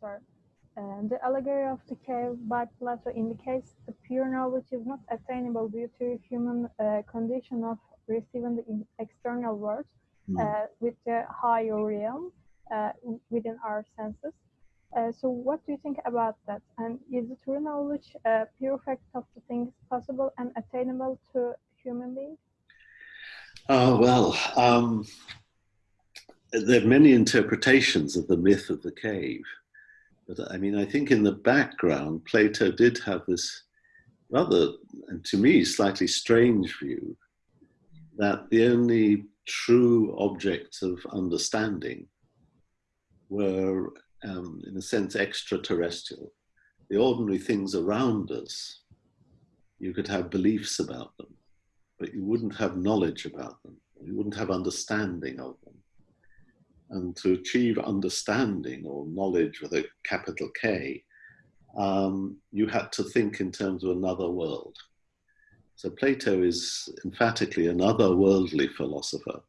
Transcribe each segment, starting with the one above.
Professor, uh, the allegory of the cave by Plato indicates the pure knowledge is not attainable due to human uh, condition of receiving the external world mm. with the higher realm uh, within our senses. Uh, so what do you think about that? And is the true knowledge a pure fact of the things possible and attainable to human beings? Oh, well, um, there are many interpretations of the myth of the cave. But I mean, I think in the background, Plato did have this rather, and to me, slightly strange view that the only true objects of understanding were, um, in a sense, extraterrestrial. The ordinary things around us, you could have beliefs about them, but you wouldn't have knowledge about them. You wouldn't have understanding of them. And to achieve understanding or knowledge with a capital K, um, you had to think in terms of another world. So Plato is emphatically an otherworldly philosopher.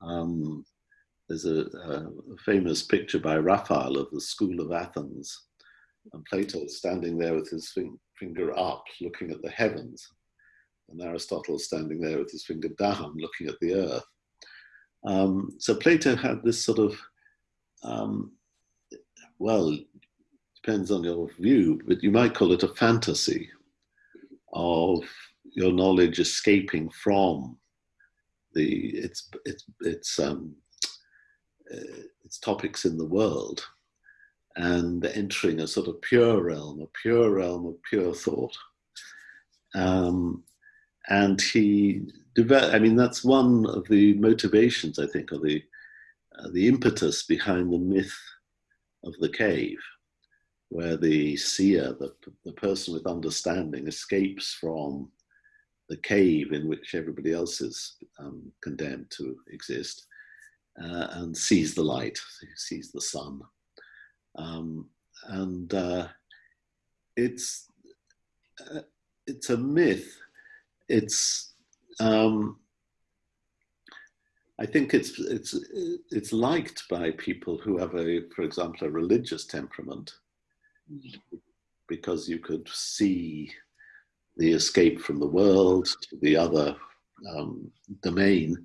Um, there's a, a, famous picture by Raphael of the School of Athens, and Plato standing there with his finger up, looking at the heavens, and Aristotle standing there with his finger down, looking at the earth. Um, so Plato had this sort of, um, well, depends on your view, but you might call it a fantasy of your knowledge escaping from the its its its um, uh, its topics in the world and entering a sort of pure realm, a pure realm of pure thought. Um, and he developed, I mean, that's one of the motivations, I think, or the, uh, the impetus behind the myth of the cave, where the seer, the, the person with understanding, escapes from the cave in which everybody else is um, condemned to exist uh, and sees the light, sees the sun. Um, and uh, it's, uh, it's a myth it's um, I think it's it's it's liked by people who have a, for example, a religious temperament, because you could see the escape from the world to the other um, domain,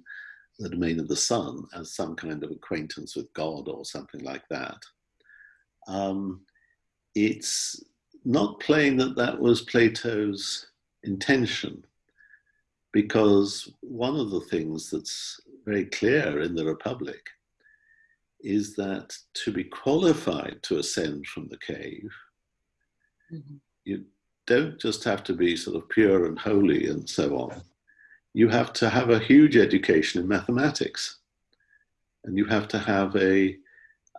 the domain of the sun, as some kind of acquaintance with God or something like that. Um, it's not plain that that was Plato's intention because one of the things that's very clear in the Republic is that to be qualified to ascend from the cave, mm-hmm. you don't just have to be sort of pure and holy and so on. You have to have a huge education in mathematics, and you have to have a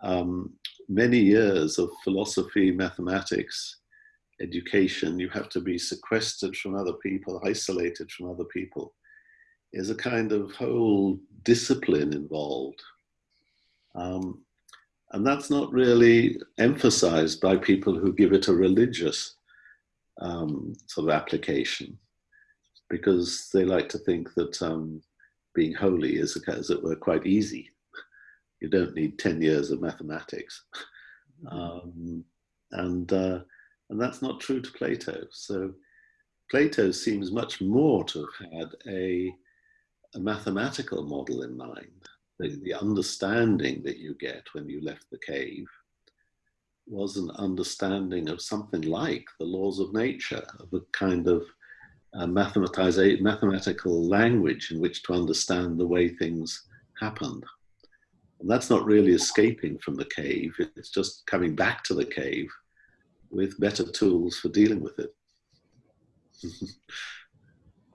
um, many years of philosophy, mathematics, education, you have to be sequestered from other people, isolated from other people. There's a kind of whole discipline involved. Um, and that's not really emphasized by people who give it a religious um, sort of application, because they like to think that um, being holy is, as it were, quite easy. You don't need 10 years of mathematics. Mm-hmm. Um, and uh, and that's not true to Plato. So Plato seems much more to have had a, a mathematical model in mind. The, the understanding that you get when you left the cave was an understanding of something like the laws of nature, of a kind of uh, mathematical language in which to understand the way things happened. And that's not really escaping from the cave, it's just coming back to the cave with better tools for dealing with it.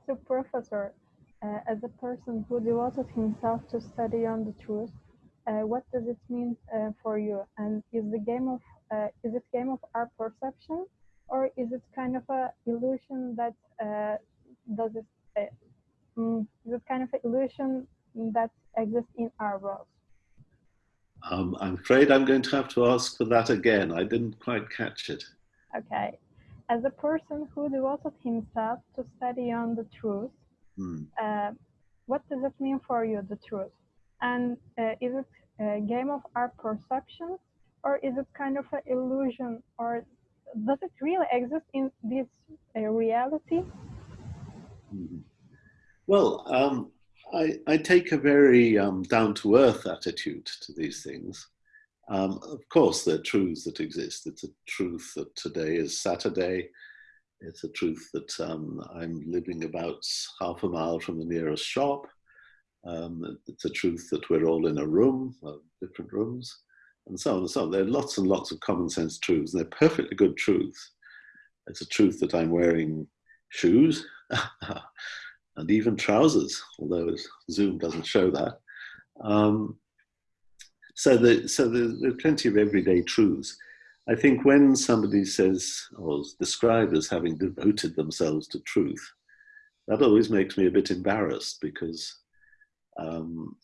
so, Professor, uh, as a person who devoted himself to study on the truth, uh, what does it mean uh, for you? And is the game of uh, is it game of our perception, or is it kind of a illusion that uh, does it? Uh, mm, is it kind of an illusion that exists in our world? Um, I'm afraid I'm going to have to ask for that again. I didn't quite catch it. Okay. As a person who devoted himself to study on the truth, mm. uh, what does it mean for you, the truth? And uh, is it a game of our perceptions or is it kind of an illusion, or does it really exist in this uh, reality? Mm-hmm. Well, um, I, I, take a very um, down to earth attitude to these things. Um, of course, there are truths that exist. It's a truth that today is Saturday. It's a truth that um, I'm living about half a mile from the nearest shop. Um, it's a truth that we're all in a room, uh, different rooms, and so on and so on. There are lots and lots of common sense truths, and they're perfectly good truths. It's a truth that I'm wearing shoes and even trousers, although Zoom doesn't show that. Um, so the, so the, there are plenty of everyday truths. I think when somebody says or is described as having devoted themselves to truth, that always makes me a bit embarrassed because um,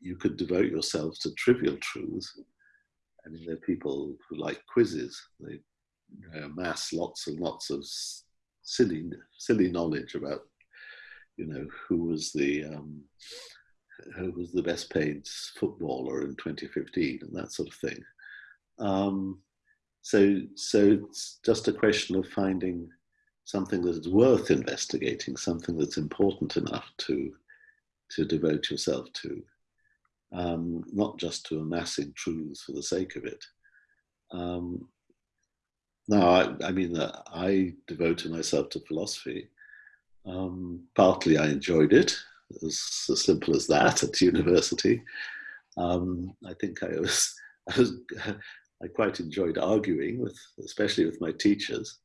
you could devote yourself to trivial truths. I mean, there are people who like quizzes. They amass lots and lots of silly, silly knowledge about, you know, who was the um, who was the best paid footballer in 2015 and that sort of thing. Um, so, so it's just a question of finding something that's worth investigating, something that's important enough to to devote yourself to, um, not just to amassing truths for the sake of it. Um, now, I, I mean, uh, I devoted myself to philosophy. Um, partly I enjoyed it, as, as simple as that at university. Um, I think I was, I was, I quite enjoyed arguing with, especially with my teachers.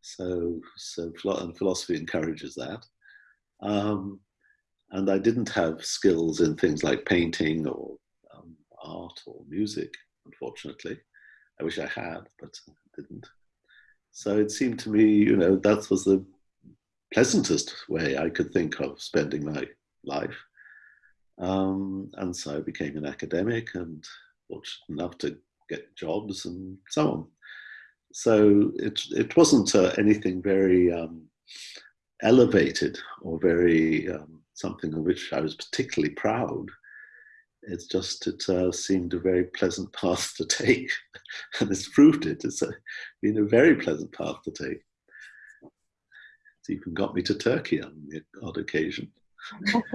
So, so and philosophy encourages that. Um, and I didn't have skills in things like painting or um, art or music, unfortunately. I wish I had, but I didn't. So it seemed to me, you know, that was the pleasantest way I could think of spending my life. Um, and so I became an academic and fortunate enough to get jobs and so on. So it, it wasn't uh, anything very um, elevated or very um, something of which I was particularly proud. It's just, it uh, seemed a very pleasant path to take. and it's proved it. It's a, been a very pleasant path to take. Even got me to Turkey on the odd occasion.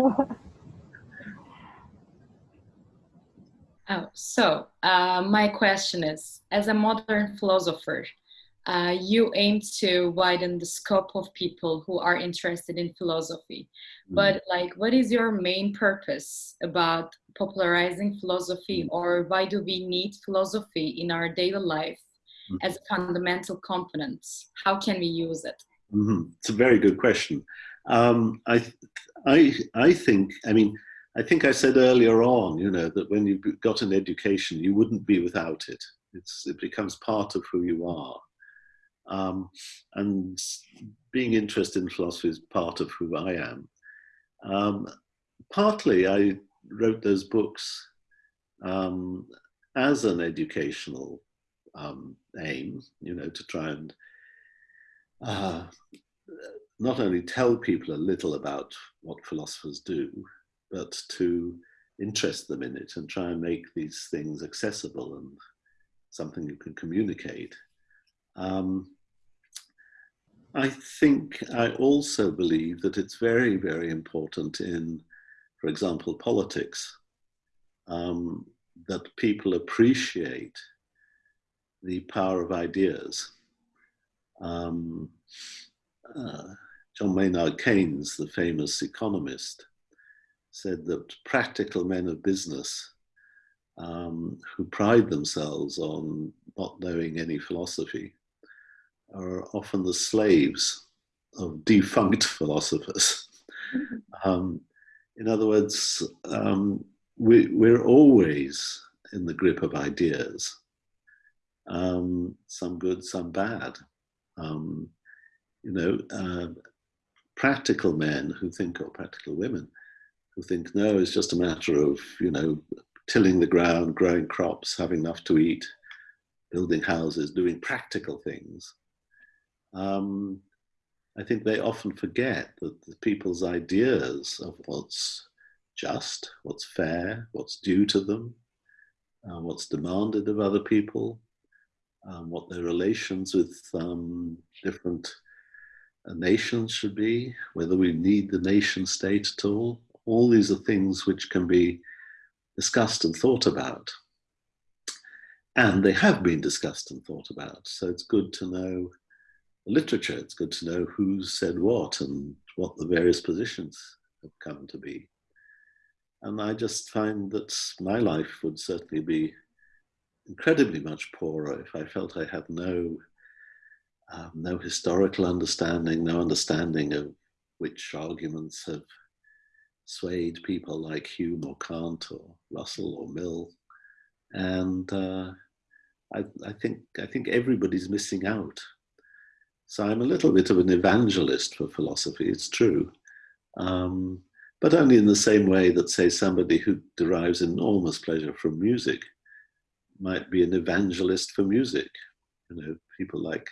oh, so uh, my question is, as a modern philosopher, uh, you aim to widen the scope of people who are interested in philosophy. Mm. But like, what is your main purpose about popularizing philosophy mm. or why do we need philosophy in our daily life mm. as a fundamental component? How can we use it? Mm -hmm. It's a very good question. Um, I, I, I think, I mean, I think I said earlier on, you know, that when you've got an education, you wouldn't be without it. It's, it becomes part of who you are. Um, and being interested in philosophy is part of who I am. Um, partly I wrote those books um, as an educational um, aim, you know, to try and uh, not only tell people a little about what philosophers do, but to interest them in it and try and make these things accessible and something you can communicate. Um, I think I also believe that it's very, very important in, for example, politics, um, that people appreciate the power of ideas. Um, uh, John Maynard Keynes, the famous economist, said that practical men of business um, who pride themselves on not knowing any philosophy are often the slaves of defunct philosophers. um, in other words, um, we, we're always in the grip of ideas, um, some good, some bad. Um, you know, uh, practical men who think, or practical women, who think, no, it's just a matter of, you know, tilling the ground, growing crops, having enough to eat, building houses, doing practical things. Um, I think they often forget that the people's ideas of what's just, what's fair, what's due to them, uh, what's demanded of other people, um, what their relations with um, different uh, nations should be, whether we need the nation state at all. All these are things which can be discussed and thought about. And they have been discussed and thought about. So it's good to know the literature. It's good to know who said what and what the various positions have come to be. And I just find that my life would certainly be incredibly much poorer if I felt I had no, um, no historical understanding, no understanding of which arguments have swayed people like Hume or Kant or Russell or Mill. And uh, I, I, think, I think everybody's missing out. So I'm a little bit of an evangelist for philosophy, it's true. Um, but only in the same way that, say, somebody who derives enormous pleasure from music might be an evangelist for music. You know, people like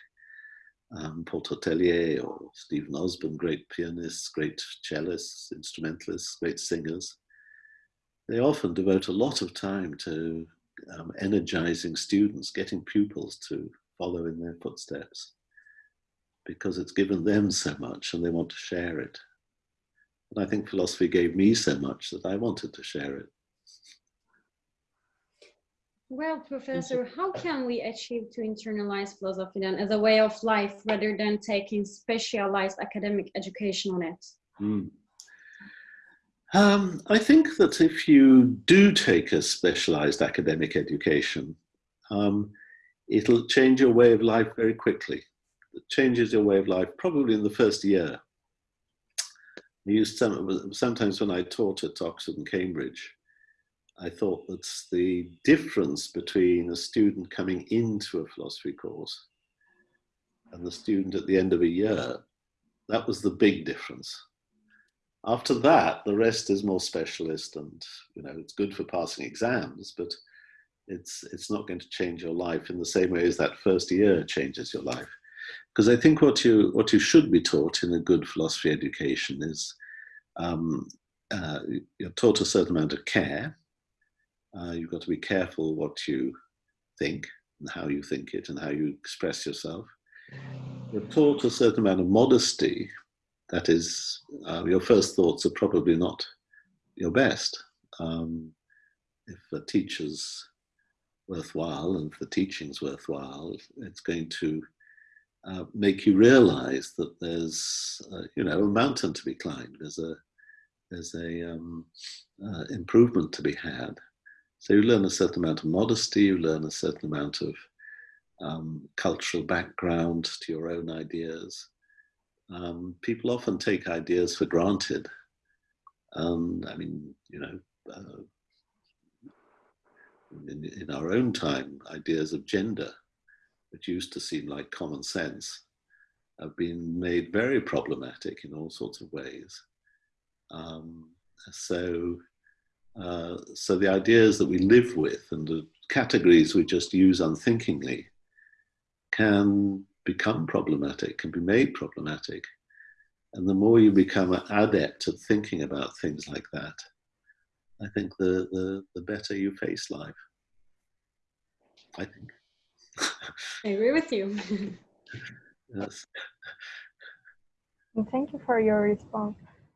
um, Paul Tortelier or Steven Osborne, great pianists, great cellists, instrumentalists, great singers. They often devote a lot of time to um, energizing students, getting pupils to follow in their footsteps because it's given them so much and they want to share it. And I think philosophy gave me so much that I wanted to share it. Well, Professor, how can we achieve to internalize philosophy then as a way of life rather than taking specialized academic education on it? Mm. Um, I think that if you do take a specialized academic education, um, it'll change your way of life very quickly. It changes your way of life probably in the first year. I used some, sometimes when I taught at Oxford and Cambridge, I thought that the difference between a student coming into a philosophy course and the student at the end of a year, that was the big difference. After that, the rest is more specialist and, you know, it's good for passing exams, but it's, it's not going to change your life in the same way as that first year changes your life. Because I think what you, what you should be taught in a good philosophy education is um, uh, you're taught a certain amount of care, uh, you've got to be careful what you think and how you think it and how you express yourself. You're taught a certain amount of modesty. That is, uh, your first thoughts are probably not your best. Um, if the teacher's worthwhile and if the teaching's worthwhile, it's going to uh, make you realize that there's, uh, you know, a mountain to be climbed. There's a, there's a um, uh, improvement to be had. So you learn a certain amount of modesty, you learn a certain amount of um, cultural background to your own ideas. Um, people often take ideas for granted. Um, I mean, you know, uh, in, in our own time, ideas of gender, which used to seem like common sense, have been made very problematic in all sorts of ways. Um, so uh, so the ideas that we live with and the categories we just use unthinkingly can become problematic, can be made problematic. And the more you become adept at thinking about things like that, I think the, the, the better you face life. I think. I agree with you. yes. Thank you for your response.